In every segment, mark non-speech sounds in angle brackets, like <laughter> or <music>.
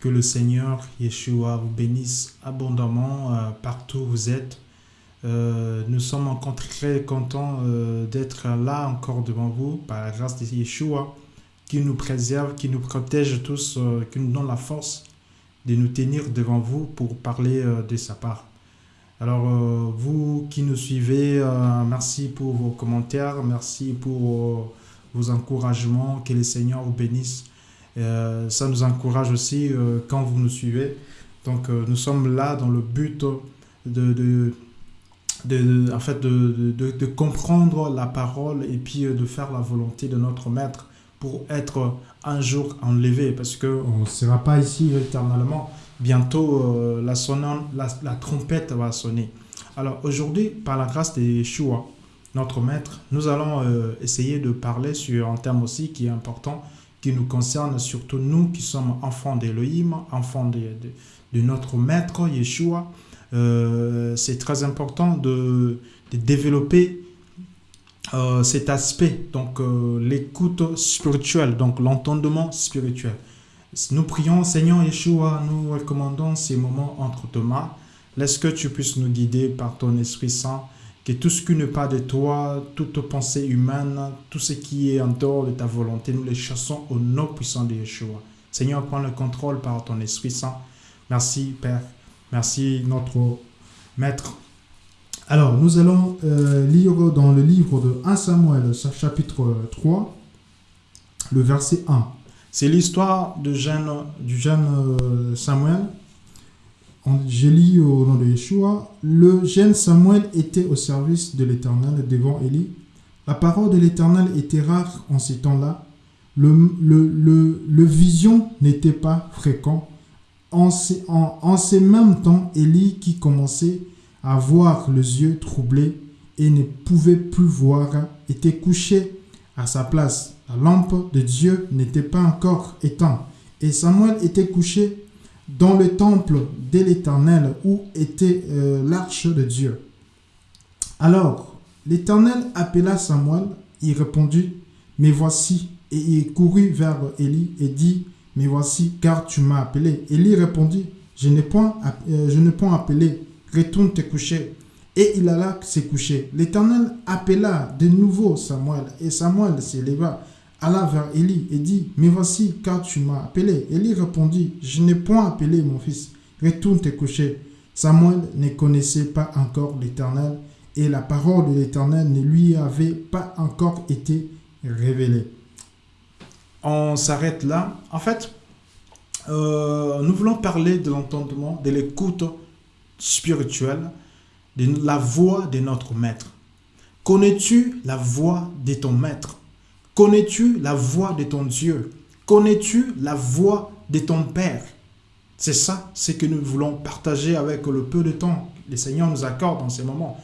Que le Seigneur Yeshua vous bénisse abondamment euh, partout où vous êtes. Euh, nous sommes encore très contents euh, d'être là encore devant vous par la grâce de Yeshua qui nous préserve, qui nous protège tous, qui nous donne la force de nous tenir devant vous pour parler de sa part. Alors, vous qui nous suivez, merci pour vos commentaires, merci pour vos encouragements, que le Seigneur vous bénisse. Euh, ça nous encourage aussi euh, quand vous nous suivez. Donc euh, nous sommes là dans le but de, de, de, en fait de, de, comprendre la parole et puis de faire la volonté de notre Maître pour être un jour enlevé parce qu'on ne sera pas ici éternellement. Bientôt, la, la, la, trompette va sonner. Alors aujourd'hui, par la grâce de notre Maître, nous allons essayer de parler sur un thème aussi qui est important, qui nous concerne, surtout nous qui sommes enfants d'Elohim, enfants de, de, notre Maître Yeshua. Euh, c'est très important de, de développer euh, cet aspect, donc euh, l'écoute spirituelle, donc l'entendement spirituel. Nous prions, Seigneur Yeshua, nous recommandons ces moments entre tes mains. Laisse que tu puisses nous guider par ton Esprit Saint tout ce qui n'est pas de toi, toute pensée humaine, tout ce qui est en dehors de ta volonté, nous les chassons au nom puissant de Yeshua. Seigneur, prends le contrôle par ton Esprit Saint. Merci, Père. Merci, notre Maître. Alors, nous allons euh, lire dans le livre de 1 Samuel, chapitre 3, le verset 1. C'est l'histoire du jeune, du jeune euh, Samuel j'ai lu au nom de Yeshua, le jeune Samuel était au service de l'Éternel devant Élie. La parole de l'Éternel était rare en ces temps-là. Le, le, le, vision n'était pas fréquent. En ces, en, ces mêmes temps, Élie, qui commençait à voir les yeux troublés et ne pouvait plus voir, était couché à sa place. La lampe de Dieu n'était pas encore éteinte et Samuel était couché dans le temple de l'Éternel où était euh, l'arche de Dieu. Alors, l'Éternel appela Samuel, il répondit, Mais voici, et il courut vers Élie et dit, Mais voici, car tu m'as appelé. Élie répondit, Je n'ai point, euh, point appelé, retourne te coucher. Et il alla se coucher. L'Éternel appela de nouveau Samuel, et Samuel s'éleva alla vers Élie et dit, Mais voici, car tu m'as appelé. Élie répondit, Je n'ai point appelé mon fils, retourne te coucher. Samuel ne connaissait pas encore l'Éternel, et la parole de l'Éternel ne lui avait pas encore été révélée. On s'arrête là. En fait, euh, nous voulons parler de l'entendement, de l'écoute spirituelle, de la voix de notre maître. Connais-tu la voix de ton maître? Connais-tu la voix de ton Dieu? Connais-tu la voix de ton Père? C'est ça, ce que nous voulons partager avec le peu de temps que le Seigneur nous accorde en ces moments.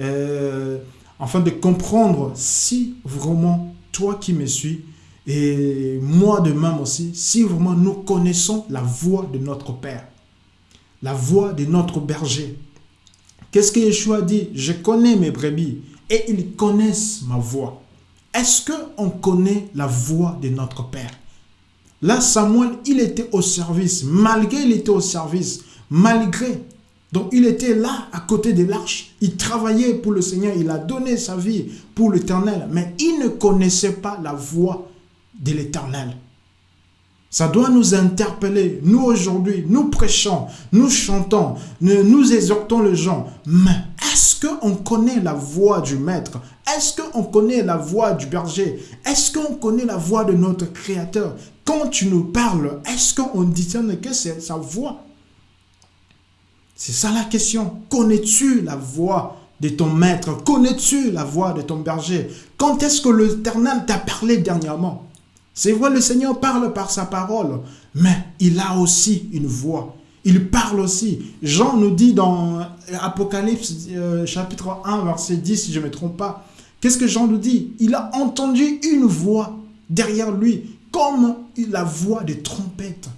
Euh, afin de comprendre si vraiment toi qui me suis, et moi de même aussi, si vraiment nous connaissons la voix de notre Père, la voix de notre berger. Qu'est-ce que Yeshua dit? Je connais mes brebis et ils connaissent ma voix. Est-ce qu'on connaît la voix de notre Père? Là, Samuel, il était au service. Malgré il était au service, malgré. Donc, il était là, à côté de l'arche. Il travaillait pour le Seigneur. Il a donné sa vie pour l'éternel. Mais il ne connaissait pas la voix de l'éternel. Ça doit nous interpeller. Nous aujourd'hui, nous prêchons, nous chantons, nous, exhortons les gens. Mais est-ce qu'on connaît la voix du Maître? Est-ce qu'on connaît la voix du berger? Est-ce qu'on connaît la voix de notre Créateur? Quand tu nous parles, est-ce qu'on discerne que c'est sa voix? C'est ça la question. Connais-tu la voix de ton maître? Connais-tu la voix de ton berger? Quand est-ce que l'Éternel t'a parlé dernièrement? C'est vrai, le Seigneur parle par sa parole, mais il a aussi une voix. Il parle aussi. Jean nous dit dans Apocalypse euh, chapitre 1, verset 10, si je ne me trompe pas, qu'est-ce que Jean nous dit? Il a entendu une voix derrière lui, comme la voix des trompettes.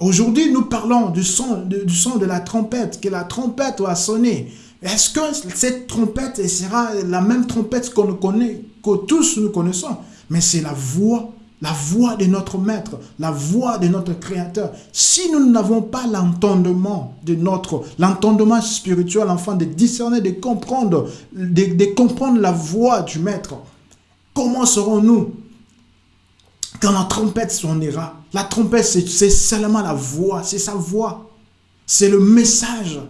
Aujourd'hui, nous parlons du son, du son de la trompette, que la trompette va sonner. Est-ce que cette trompette sera la même trompette qu'on connaît, que tous nous connaissons? Mais c'est la voix la voix de notre maître, la voix de notre créateur. Si nous n'avons pas l'entendement de notre, l'entendement spirituel, enfin de discerner, de comprendre, de, comprendre la voix du maître, comment serons-nous quand la trompette sonnera? La trompette, c'est seulement la voix, c'est sa voix. C'est le message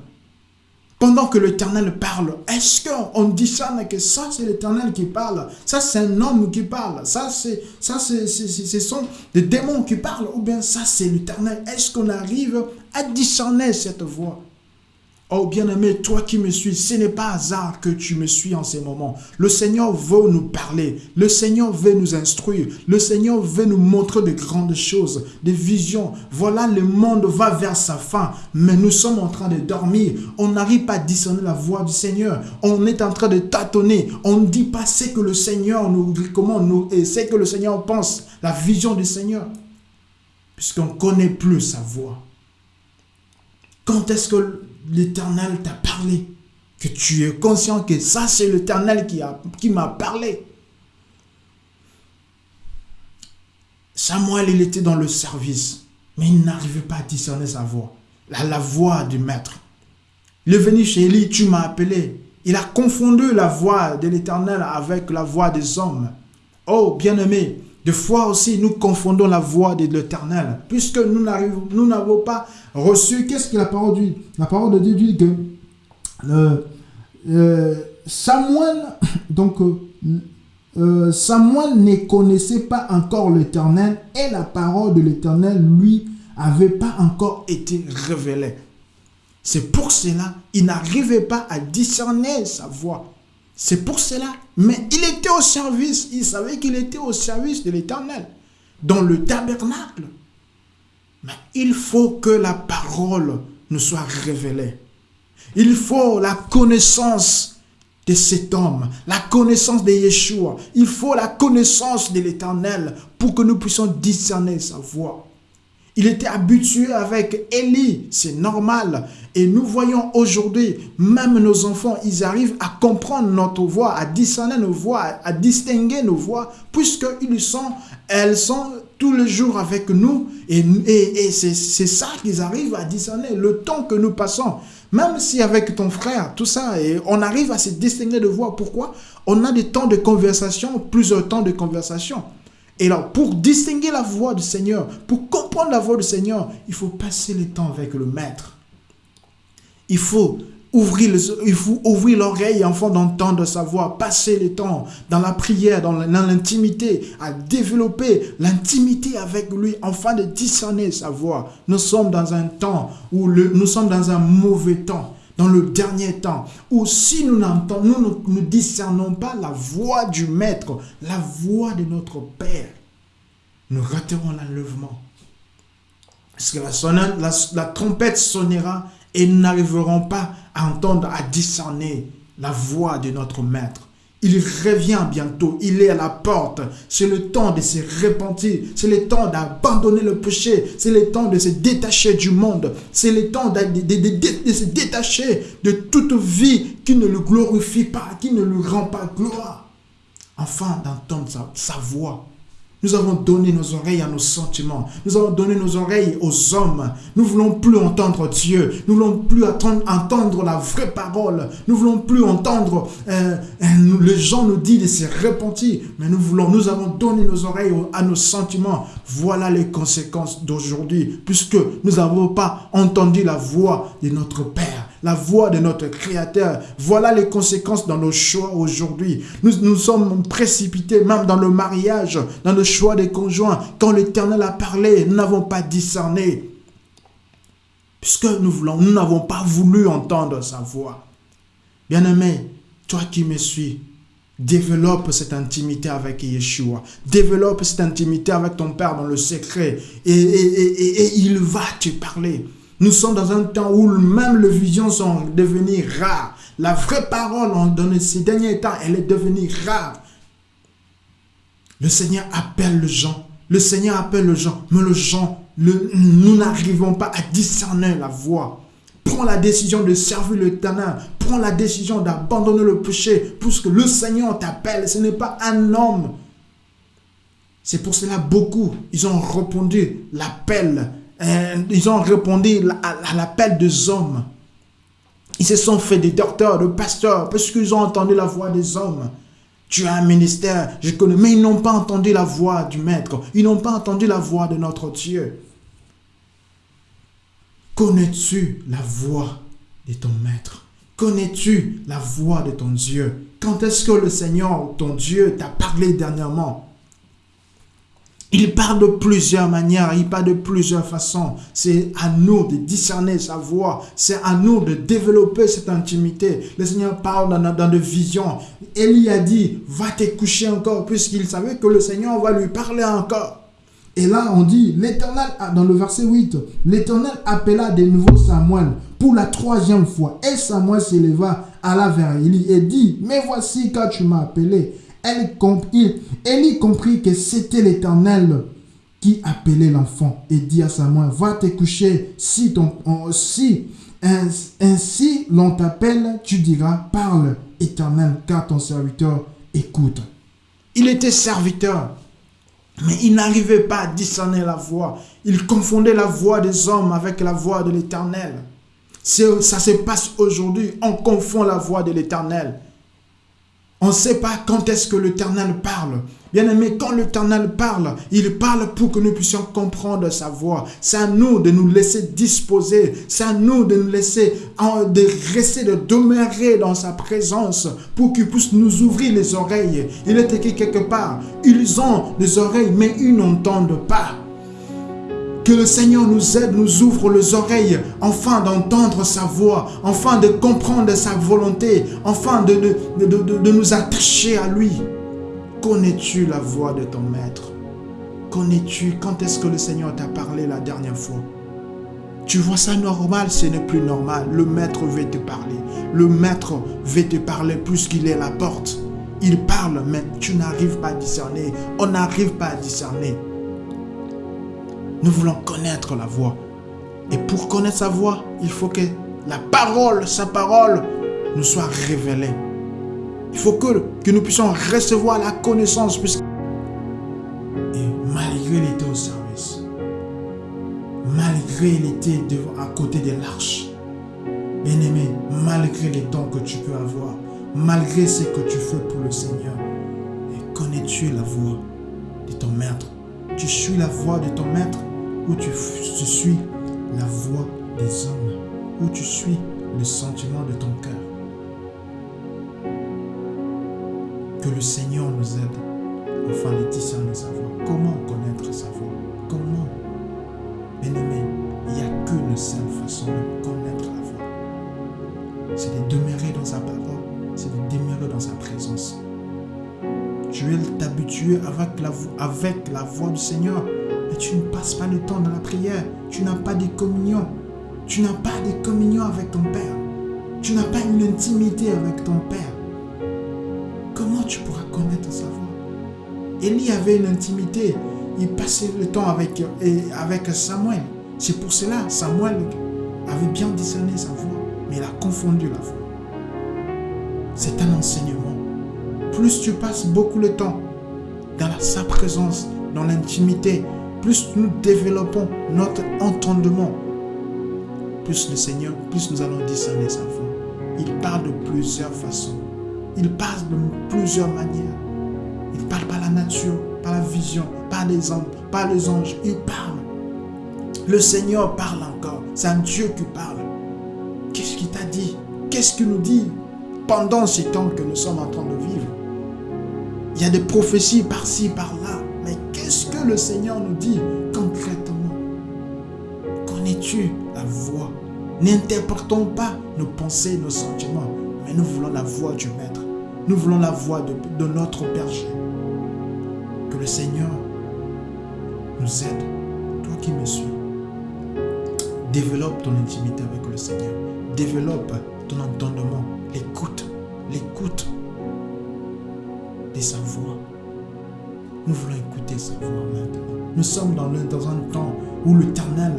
pendant que l'Éternel parle, est-ce qu'on discerne que ça c'est l'Éternel qui parle? Ça c'est un homme qui parle. Ça c'est ça c'est ce sont des démons qui parlent. Ou bien ça c'est l'Éternel. Est-ce qu'on arrive à discerner cette voix? Oh bien-aimé, toi qui me suis, ce n'est pas hasard que tu me suis en ces moments. Le Seigneur veut nous parler. Le Seigneur veut nous instruire. Le Seigneur veut nous montrer de grandes choses, des visions. Voilà, le monde va vers sa fin, mais nous sommes en train de dormir. On n'arrive pas à discerner la voix du Seigneur. On est en train de tâtonner. On ne dit pas ce que le Seigneur nous comment nous et ce que le Seigneur pense, la vision du Seigneur, puisqu'on ne connaît plus sa voix. Quand est-ce que l'Éternel t'a parlé, que tu es conscient que ça c'est l'Éternel qui, qui m'a parlé. Samuel, il était dans le service, mais il n'arrivait pas à discerner sa voix, la, la voix du maître. Il est venu chez Élie, tu m'as appelé. Il a confondu la voix de l'Éternel avec la voix des hommes. Oh, bien-aimé, des fois aussi, nous confondons la voix de l'Éternel, puisque nous n'avons pas reçu. Qu'est-ce que la parole dit? La parole de Dieu dit que euh, euh, Samuel, <coughs> donc euh, Samuel ne connaissait pas encore l'Éternel et la parole de l'Éternel lui avait pas encore été révélée. C'est pour cela il n'arrivait pas à discerner sa voix. C'est pour cela. Mais il était au service. Il savait qu'il était au service de l'éternel. Dans le tabernacle. Mais il faut que la parole nous soit révélée. Il faut la connaissance de cet homme, la connaissance de Yeshua. Il faut la connaissance de l'éternel pour que nous puissions discerner sa voix. Il était habitué avec Élie, c'est normal. Et nous voyons aujourd'hui, même nos enfants, ils arrivent à comprendre notre voix, à discerner nos voix, à distinguer nos voix, puisqu'ils sont, elles sont tous les jours avec nous. Et, c'est ça qu'ils arrivent à discerner, le temps que nous passons. Même si avec ton frère, tout ça, on arrive à se distinguer de voix. Pourquoi? On a des temps de conversation, plusieurs temps de conversation. Et alors, pour distinguer la voix du Seigneur, pour comprendre la voix du Seigneur, il faut passer le temps avec le Maître. Il faut ouvrir, il faut ouvrir l'oreille afin d'entendre sa voix, passer le temps dans la prière, dans l'intimité, à développer l'intimité avec lui afin de discerner sa voix. Nous sommes dans un temps où nous sommes dans un mauvais temps dans le dernier temps, où si nous n'entendons, nous ne discernons pas la voix du Maître, la voix de notre Père, nous raterons l'enlèvement. Parce que la, la, la trompette sonnera et nous n'arriverons pas à entendre, à discerner la voix de notre Maître. Il revient bientôt, il est à la porte. C'est le temps de se repentir, c'est le temps d'abandonner le péché, c'est le temps de se détacher du monde, c'est le temps de, se détacher de toute vie qui ne le glorifie pas, qui ne lui rend pas gloire. Enfin, d'entendre sa voix nous avons donné nos oreilles à nos sentiments. Nous avons donné nos oreilles aux hommes. Nous ne voulons plus entendre Dieu. Nous ne voulons plus entendre la vraie parole. Nous ne voulons plus entendre euh, euh, les gens nous disent de se repentir. Mais nous voulons, nous avons donné nos oreilles à nos sentiments. Voilà les conséquences d'aujourd'hui. Puisque nous n'avons pas entendu la voix de notre Père la voix de notre Créateur. Voilà les conséquences dans nos choix aujourd'hui. Nous nous sommes précipités même dans le mariage, dans le choix des conjoints. Quand l'Éternel a parlé, nous n'avons pas discerné. Puisque nous voulons, nous n'avons pas voulu entendre sa voix. Bien-aimé, toi qui me suis, développe cette intimité avec Yeshua. Développe cette intimité avec ton Père dans le secret. Et, il va te parler. Nous sommes dans un temps où même les visions sont devenues rares. La vraie parole dans ces derniers temps, elle est devenue rare. Le Seigneur appelle les gens. Le Seigneur appelle les gens. Mais les gens, nous n'arrivons pas à discerner la voix. Prends la décision de servir le l'éternel. Prends la décision d'abandonner le péché. Puisque le Seigneur t'appelle. Ce n'est pas un homme C'est pour cela beaucoup, ils ont répondu l'appel, euh, ils ont répondu à l'appel des hommes. Ils se sont fait des docteurs, des pasteurs, parce qu'ils ont entendu la voix des hommes. Tu as un ministère, je connais, mais ils n'ont pas entendu la voix du Maître. Ils n'ont pas entendu la voix de notre Dieu. Connais-tu la voix de ton Maître? Connais-tu la voix de ton Dieu? Quand est-ce que le Seigneur, ton Dieu, t'a parlé dernièrement? Il parle de plusieurs manières, il parle de plusieurs façons. C'est à nous de discerner sa voix. C'est à nous de développer cette intimité. Le Seigneur parle dans, dans des visions. Élie a dit, va te coucher encore, puisqu'il savait que le Seigneur va lui parler encore. Et là, on dit, l'Éternel, dans le verset 8, l'Éternel appela de nouveau Samuel pour la troisième fois. Et Samuel s'éleva, la vers Élie et dit, mais voici quand tu m'as appelé. Elle comprit, comprit que c'était l'Éternel qui appelait l'enfant et dit à Samuel, va te coucher, si, ton, si ainsi l'on t'appelle, tu diras, parle, Éternel, car ton serviteur écoute. Il était serviteur, mais il n'arrivait pas à discerner la voix. Il confondait la voix des hommes avec la voix de l'Éternel. Ça se passe aujourd'hui, on confond la voix de l'Éternel. On ne sait pas quand est-ce que l'Éternel parle. Bien aimé, quand l'Éternel parle, il parle pour que nous puissions comprendre sa voix. C'est à nous de nous laisser disposer. C'est à nous de nous laisser, de rester, de demeurer dans sa présence pour qu'il puisse nous ouvrir les oreilles. Il est écrit quelque part, ils ont des oreilles, mais ils n'entendent pas. Que le Seigneur nous aide, nous ouvre les oreilles, enfin d'entendre sa voix, enfin de comprendre sa volonté, enfin de, de, nous attacher à lui. Connais-tu la voix de ton maître? Connais-tu quand est-ce que le Seigneur t'a parlé la dernière fois? Tu vois ça normal, ce n'est plus normal. Le maître veut te parler. Le maître veut te parler plus qu'il est la porte. Il parle, mais tu n'arrives pas à discerner. On n'arrive pas à discerner. Nous voulons connaître la voix. Et pour connaître sa voix, il faut que la parole, sa parole, nous soit révélée. Il faut que, nous puissions recevoir la connaissance. Et malgré il était au service, malgré il était à côté de l'arche, bien-aimé, malgré les dons que tu peux avoir, malgré ce que tu fais pour le Seigneur, connais-tu la voix de ton maître? Tu suis la voix de ton maître? Où tu, suis la voix des hommes, où tu suis le sentiment de ton cœur. Que le Seigneur nous aide afin de discerner sa voix. Comment connaître sa voix? Comment? Bien-aimé, il n'y a qu'une seule façon de connaître la voix. C'est de demeurer dans sa parole, c'est de demeurer dans sa présence. Tu es t'habituer avec la, avec la voix du Seigneur tu ne passes pas le temps dans la prière. Tu n'as pas de communion. Tu n'as pas de communion avec ton Père. Tu n'as pas une intimité avec ton Père. Comment tu pourras connaître sa voix? Élie avait une intimité. Il passait le temps avec, avec Samuel. C'est pour cela Samuel avait bien discerné sa voix, mais il a confondu la voix. C'est un enseignement. Plus tu passes beaucoup de temps dans sa présence, dans l'intimité, plus nous développons notre entendement, plus le Seigneur, plus nous allons discerner sa voix. Il parle de plusieurs façons. Il parle de plusieurs manières. Il parle par la nature, par la vision, par les hommes, par les anges. Il parle. Le Seigneur parle encore. C'est un Dieu qui parle. Qu'est-ce qu'il t'a dit? Qu'est-ce qu'il nous dit? Pendant ces temps que nous sommes en train de vivre Il y a des prophéties par-ci, par-là le Seigneur nous dit concrètement Connais-tu la voix N'interprétons pas nos pensées, nos sentiments, mais nous voulons la voix du Maître. Nous voulons la voix de, notre berger. Que le Seigneur nous aide. Toi qui me suis, développe ton intimité avec le Seigneur. Développe ton entendement, l'écoute, l'écoute de sa voix. Nous voulons écouter sa voix maintenant. Nous sommes dans, un temps où l'Éternel,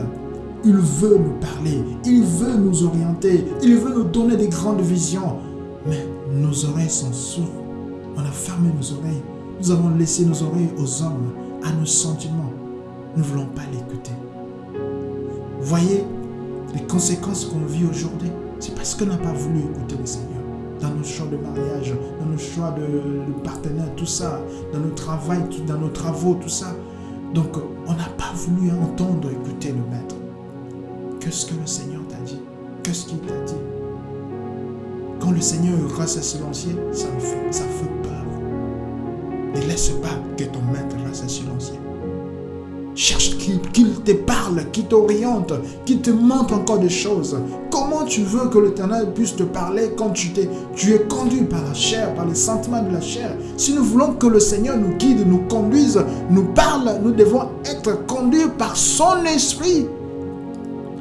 il veut nous parler, il veut nous orienter, il veut nous donner des grandes visions. Mais nos oreilles sont sourdes. On a fermé nos oreilles. Nous avons laissé nos oreilles aux hommes. à nos sentiments, nous ne voulons pas l'écouter. Voyez les conséquences qu'on vit aujourd'hui, c'est parce qu'on n'a pas voulu écouter le Seigneur. Dans nos choix de mariage, dans nos choix de, partenaire, tout ça, dans nos travail, dans nos travaux, tout ça. Donc, on n'a pas voulu entendre, écouter le Maître. Qu'est-ce que le Seigneur t'a dit? Qu'est-ce qu'il t'a dit? Quand le Seigneur reste silencieux, ça, me fait, ça fait peur. Ne laisse pas que ton Maître reste silencieux. Cherche qu'il te parle, qu'il t'oriente, qu'il te montre encore des choses. Tu veux que l'Éternel puisse te parler quand tu, es, tu es conduit par la chair, par les sentiments de la chair? Si nous voulons que le Seigneur nous guide, nous conduise, nous parle, nous devons être conduits par son esprit.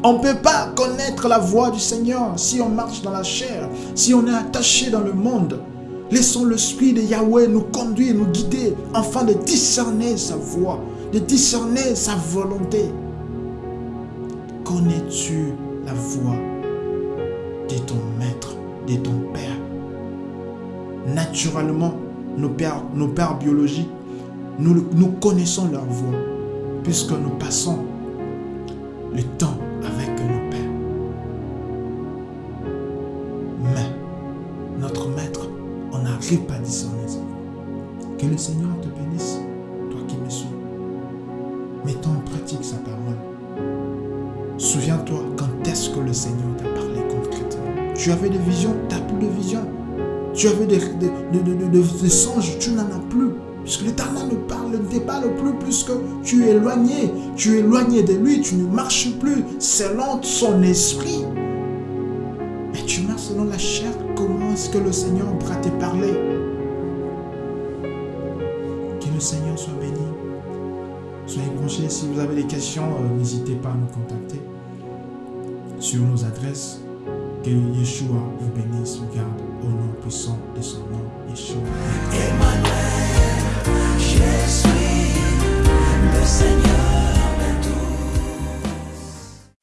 On ne peut pas connaître la voix du Seigneur si on marche dans la chair, si on est attaché dans le monde. Laissons l'Esprit de Yahweh nous conduire, nous guider, afin de discerner sa voix de discerner sa volonté. Connais-tu la voix ton maître, de ton père Naturellement, nos pères, nos pères biologiques, nous, nous connaissons leur voix, puisque nous passons le temps avec nos pères. Mais notre maître, on n'arrive pas à discerner. Que le Seigneur te Tu avais des visions, tu n'as plus de visions. Tu avais des, des, songes, tu n'en as plus. Puisque l'Éternel ne parle, ne te parle plus puisque tu es éloigné. Tu es éloigné de lui, tu ne marches plus selon son esprit. Mais tu marches selon la chair. Comment est-ce que le Seigneur pourra te parler? Que le Seigneur soit béni. Soyez branchés. Si vous avez des questions, euh, n'hésitez pas à nous contacter sur nos adresses. Que Yeshua vous bénisse, vous garde au nom puissant de son nom, Yeshua. Emmanuel, je suis le Seigneur.